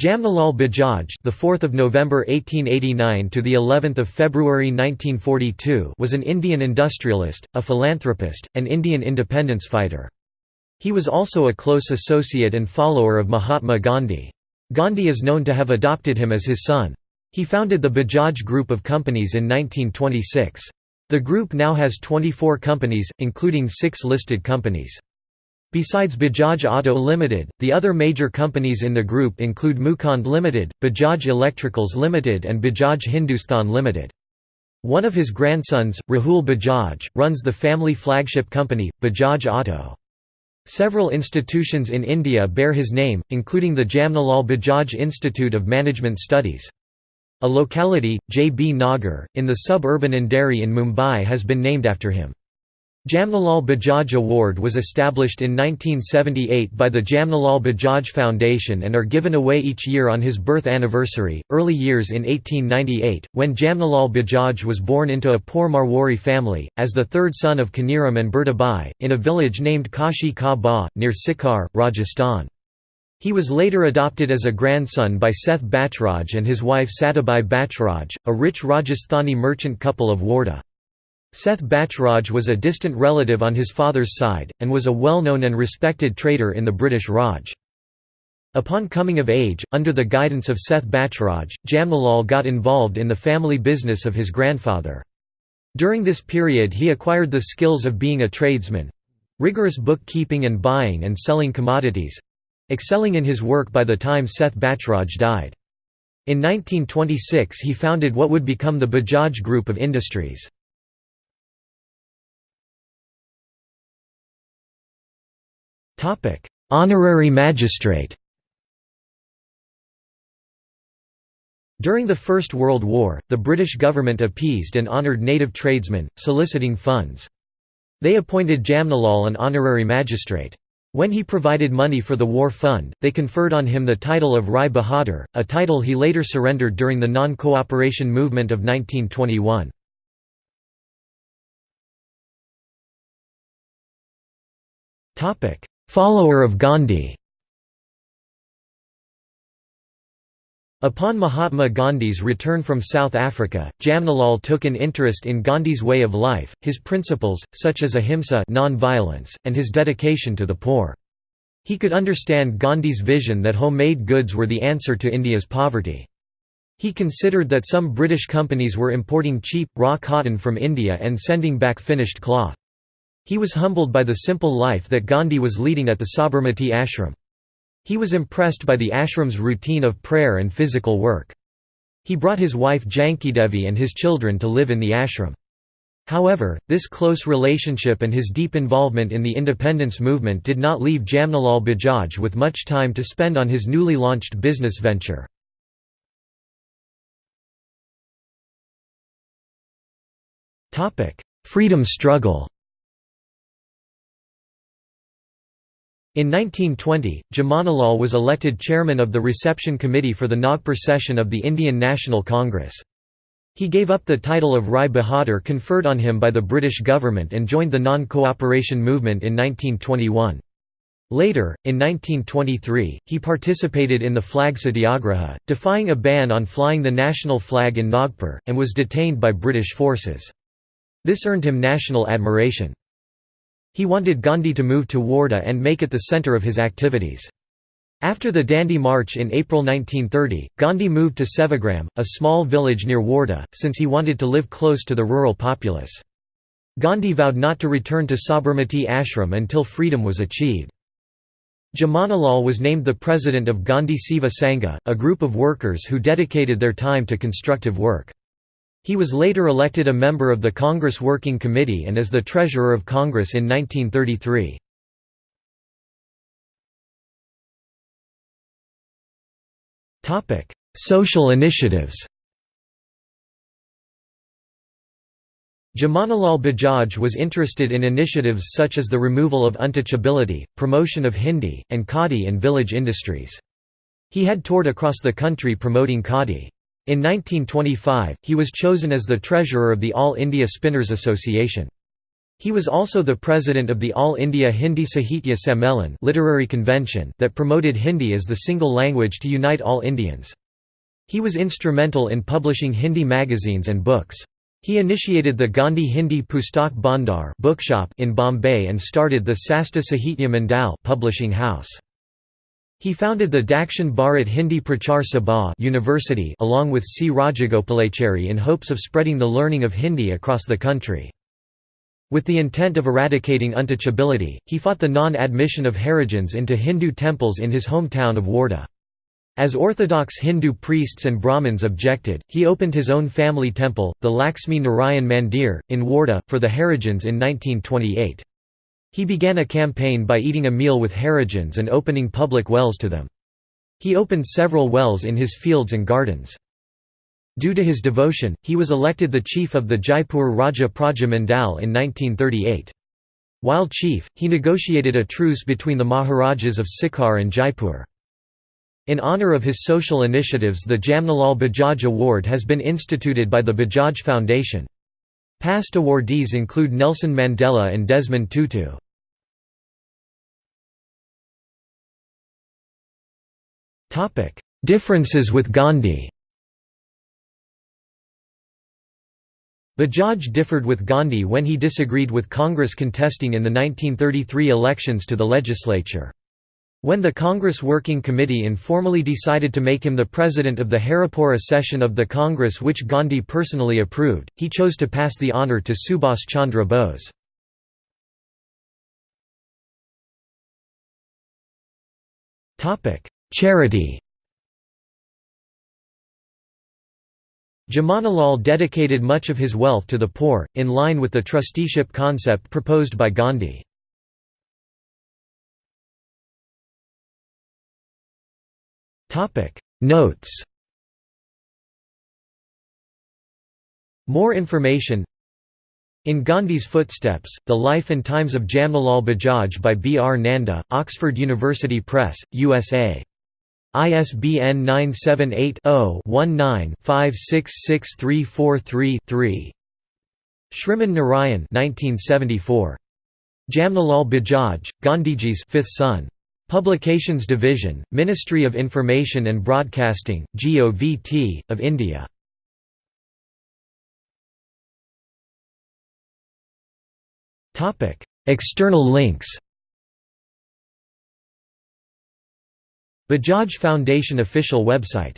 Jamnalal Bajaj, the 4th of November 1889 to the 11th of February 1942, was an Indian industrialist, a philanthropist, and Indian independence fighter. He was also a close associate and follower of Mahatma Gandhi. Gandhi is known to have adopted him as his son. He founded the Bajaj Group of companies in 1926. The group now has 24 companies, including six listed companies. Besides Bajaj Auto Limited, the other major companies in the group include Mukund Limited, Bajaj Electricals Limited and Bajaj Hindustan Limited. One of his grandsons, Rahul Bajaj, runs the family flagship company, Bajaj Auto. Several institutions in India bear his name, including the Jamnalal Bajaj Institute of Management Studies. A locality, J. B. Nagar, in the suburban Andheri in Mumbai has been named after him. Jamnalal Bajaj Award was established in 1978 by the Jamnalal Bajaj Foundation and are given away each year on his birth anniversary. Early years in 1898, when Jamnalal Bajaj was born into a poor Marwari family, as the third son of Kaniram and Bertabai, in a village named Kashi Ka Ba, near Sikar, Rajasthan. He was later adopted as a grandson by Seth Bachraj and his wife Satabai Bachraj, a rich Rajasthani merchant couple of Wardha. Seth Bachraj was a distant relative on his father's side, and was a well-known and respected trader in the British Raj. Upon coming of age, under the guidance of Seth Bachraj, Jamnalal got involved in the family business of his grandfather. During this period he acquired the skills of being a tradesman—rigorous bookkeeping and buying and selling commodities—excelling in his work by the time Seth Bachraj died. In 1926 he founded what would become the Bajaj Group of Industries. Honorary magistrate During the First World War, the British government appeased and honoured native tradesmen, soliciting funds. They appointed Jamnalal an honorary magistrate. When he provided money for the war fund, they conferred on him the title of Rai Bahadur, a title he later surrendered during the non-cooperation movement of 1921. Follower of Gandhi Upon Mahatma Gandhi's return from South Africa, Jamnalal took an interest in Gandhi's way of life, his principles, such as ahimsa non-violence, and his dedication to the poor. He could understand Gandhi's vision that homemade goods were the answer to India's poverty. He considered that some British companies were importing cheap, raw cotton from India and sending back finished cloth. He was humbled by the simple life that Gandhi was leading at the Sabarmati ashram. He was impressed by the ashram's routine of prayer and physical work. He brought his wife Jankidevi and his children to live in the ashram. However, this close relationship and his deep involvement in the independence movement did not leave Jamnalal Bajaj with much time to spend on his newly launched business venture. Freedom struggle In 1920, Jamnalal was elected chairman of the reception committee for the Nagpur session of the Indian National Congress. He gave up the title of Rai Bahadur conferred on him by the British government and joined the non-cooperation movement in 1921. Later, in 1923, he participated in the flag satyagraha, defying a ban on flying the national flag in Nagpur, and was detained by British forces. This earned him national admiration. He wanted Gandhi to move to Wardha and make it the centre of his activities. After the Dandi March in April 1930, Gandhi moved to Sevagram, a small village near Wardha, since he wanted to live close to the rural populace. Gandhi vowed not to return to Sabarmati ashram until freedom was achieved. Jamnalal was named the president of Gandhi Seva Sangha, a group of workers who dedicated their time to constructive work. He was later elected a member of the Congress Working Committee and as the Treasurer of Congress in 1933. Social initiatives Jamnalal Bajaj was interested in initiatives such as the removal of untouchability, promotion of Hindi, and khadi and village industries. He had toured across the country promoting khadi. In 1925, he was chosen as the treasurer of the All India Spinners Association. He was also the president of the All India Hindi Sahitya Sammelan literary convention that promoted Hindi as the single language to unite all Indians. He was instrumental in publishing Hindi magazines and books. He initiated the Gandhi Hindi Pustak Bhandar bookshop in Bombay and started the Sasta Sahitya Mandal publishing house. He founded the Dakshin Bharat Hindi Prachar Sabha University along with C. Rajagopalachari in hopes of spreading the learning of Hindi across the country. With the intent of eradicating untouchability, he fought the non-admission of Harijans into Hindu temples in his hometown of Wardha. As orthodox Hindu priests and Brahmins objected, he opened his own family temple, the Lakshmi Narayan Mandir, in Wardha, for the Harijans in 1928. He began a campaign by eating a meal with Harijans and opening public wells to them. He opened several wells in his fields and gardens. Due to his devotion, he was elected the chief of the Jaipur Raja Praja Mandal in 1938. While chief, he negotiated a truce between the Maharajas of Sikar and Jaipur. In honor of his social initiatives the Jamnalal Bajaj Award has been instituted by the Bajaj Foundation. Past awardees include Nelson Mandela and Desmond Tutu. Differences with Gandhi Bajaj differed with Gandhi when he disagreed with Congress contesting in the 1933 elections to the legislature. When the Congress Working Committee informally decided to make him the president of the Haripura session of the Congress which Gandhi personally approved, he chose to pass the honour to Subhas Chandra Bose. Charity Jamanalal dedicated much of his wealth to the poor, in line with the trusteeship concept proposed by Gandhi. Notes More information In Gandhi's Footsteps, The Life and Times of Jamnalal Bajaj by B. R. Nanda, Oxford University Press, USA. ISBN 978-0-19-566343-3 Shriman Narayan 1974. Jamnalal Bajaj, Gandhiji's fifth son. Publications Division, Ministry of Information and Broadcasting, GOVT, of India. External links Bajaj Foundation official website